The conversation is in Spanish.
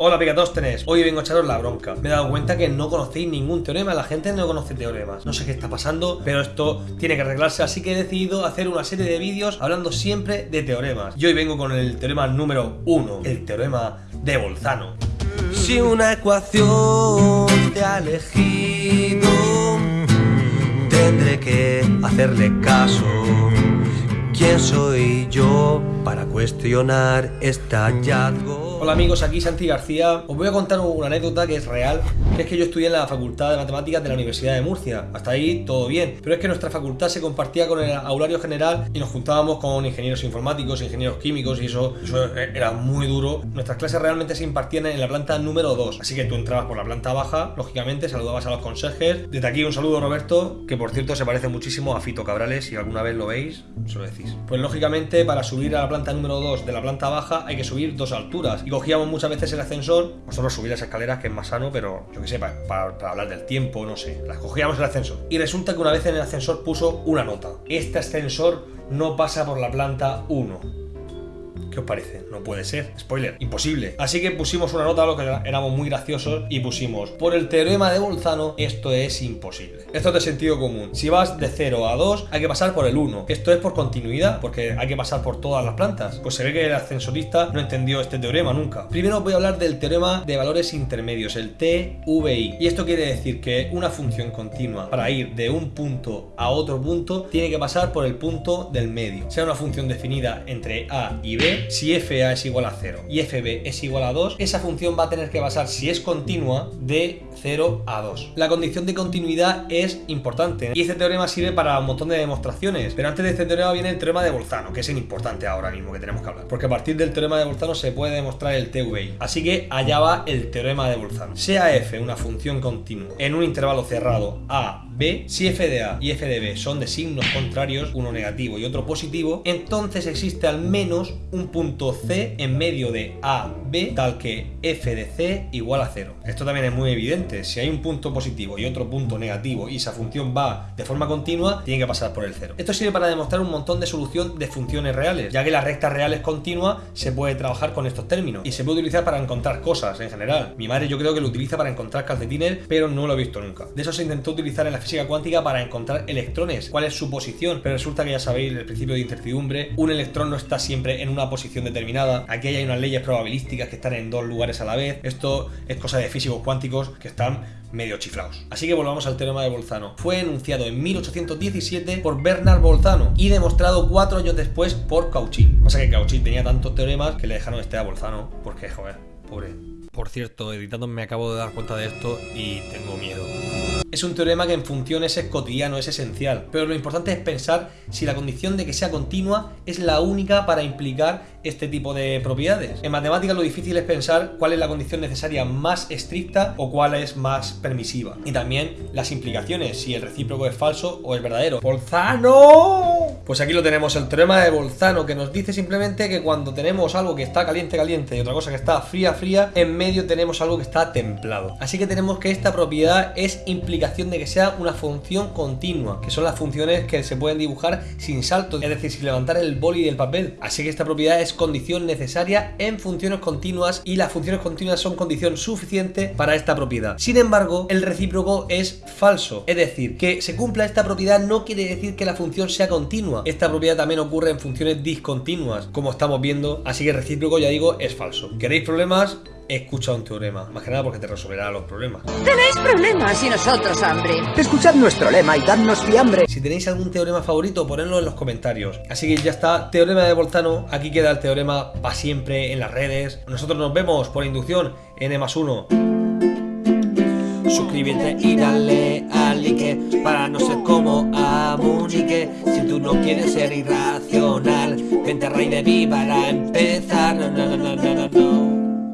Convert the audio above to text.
Hola Picatóstenes, hoy vengo a echaros la bronca. Me he dado cuenta que no conocéis ningún teorema, la gente no conoce teoremas. No sé qué está pasando, pero esto tiene que arreglarse, así que he decidido hacer una serie de vídeos hablando siempre de teoremas. Y hoy vengo con el teorema número 1, el teorema de Bolzano. Si una ecuación te ha elegido, tendré que hacerle caso. ¿Quién soy yo para cuestionar este hallazgo? Hola amigos, aquí Santi García. Os voy a contar una anécdota que es real, que es que yo estudié en la Facultad de Matemáticas de la Universidad de Murcia. Hasta ahí todo bien, pero es que nuestra facultad se compartía con el aulario general y nos juntábamos con ingenieros informáticos, ingenieros químicos y eso, eso era muy duro. Nuestras clases realmente se impartían en la planta número 2, así que tú entrabas por la planta baja, lógicamente saludabas a los consejes. Desde aquí un saludo Roberto, que por cierto se parece muchísimo a Fito Cabrales, si alguna vez lo veis, se lo decís. Pues lógicamente para subir a la planta número 2 de la planta baja hay que subir dos alturas y cogíamos muchas veces el ascensor, nosotros subir las escaleras que es más sano, pero yo que sé, para, para, hablar del tiempo, no sé, las cogíamos el ascensor. Y resulta que una vez en el ascensor puso una nota. Este ascensor no pasa por la planta 1 ¿Qué os parece? No puede ser. Spoiler, imposible. Así que pusimos una nota, lo que éramos muy graciosos, y pusimos, por el teorema de Bolzano, esto es imposible. Esto es de sentido común. Si vas de 0 a 2, hay que pasar por el 1. Esto es por continuidad, porque hay que pasar por todas las plantas. Pues se ve que el ascensorista no entendió este teorema nunca. Primero voy a hablar del teorema de valores intermedios, el TVI. Y esto quiere decir que una función continua, para ir de un punto a otro punto, tiene que pasar por el punto del medio. Sea una función definida entre A y B, si FA es igual a 0 y FB es igual a 2, esa función va a tener que pasar, si es continua, de 0 a 2. La condición de continuidad es importante y este teorema sirve para un montón de demostraciones, pero antes de este teorema viene el teorema de Bolzano, que es el importante ahora mismo que tenemos que hablar, porque a partir del teorema de Bolzano se puede demostrar el TVI. Así que allá va el teorema de Bolzano. Sea f una función continua en un intervalo cerrado a b, si f de a y f de b son de signos contrarios, uno negativo y otro positivo, entonces existe al menos un punto C en medio de A, B, tal que f de C igual a 0. Esto también es muy evidente, si hay un punto positivo y otro punto negativo y esa función va de forma continua, tiene que pasar por el 0. Esto sirve para demostrar un montón de solución de funciones reales, ya que las rectas reales continuas se puede trabajar con estos términos y se puede utilizar para encontrar cosas en general. Mi madre yo creo que lo utiliza para encontrar calcetines, pero no lo he visto nunca. De eso se intentó utilizar en la física cuántica para encontrar electrones, cuál es su posición, pero resulta que ya sabéis el principio de incertidumbre, un electrón no está siempre en una posición determinada. Aquí hay unas leyes probabilísticas que están en dos lugares a la vez. Esto es cosa de físicos cuánticos que están medio chiflados. Así que volvamos al teorema de Bolzano. Fue enunciado en 1817 por Bernard Bolzano y demostrado cuatro años después por Cauchy. Pasa que Cauchy tenía tantos teoremas que le dejaron este a Bolzano porque, joder, pobre. Por cierto, editando me acabo de dar cuenta de esto y tengo miedo. Es un teorema que en funciones es cotidiano, es esencial, pero lo importante es pensar si la condición de que sea continua es la única para implicar este tipo de propiedades. En matemáticas lo difícil es pensar cuál es la condición necesaria más estricta o cuál es más permisiva. Y también las implicaciones, si el recíproco es falso o es verdadero. ¡Bolzano! Pues aquí lo tenemos, el teorema de Bolzano, que nos dice simplemente que cuando tenemos algo que está caliente, caliente y otra cosa que está fría, fría, en medio tenemos algo que está templado. Así que tenemos que esta propiedad es implicación de que sea una función continua, que son las funciones que se pueden dibujar sin saltos, es decir, sin levantar el boli del papel. Así que esta propiedad es condición necesaria en funciones continuas y las funciones continuas son condición suficiente para esta propiedad. Sin embargo, el recíproco es falso, es decir, que se cumpla esta propiedad no quiere decir que la función sea continua. Esta propiedad también ocurre en funciones discontinuas, como estamos viendo, así que el recíproco, ya digo, es falso. ¿Queréis problemas? escucha un teorema. Más que nada porque te resolverá los problemas. Tenéis problemas y nosotros hambre. Escuchad nuestro lema y dadnos fiambre. Si tenéis algún teorema favorito, ponedlo en los comentarios. Así que ya está, teorema de Bolzano. Aquí queda el teorema para siempre en las redes. Nosotros nos vemos por inducción en E más 1. Suscríbete y dale al like para no ser tú no quieres ser irracional, vente Rey de Viva para empezar.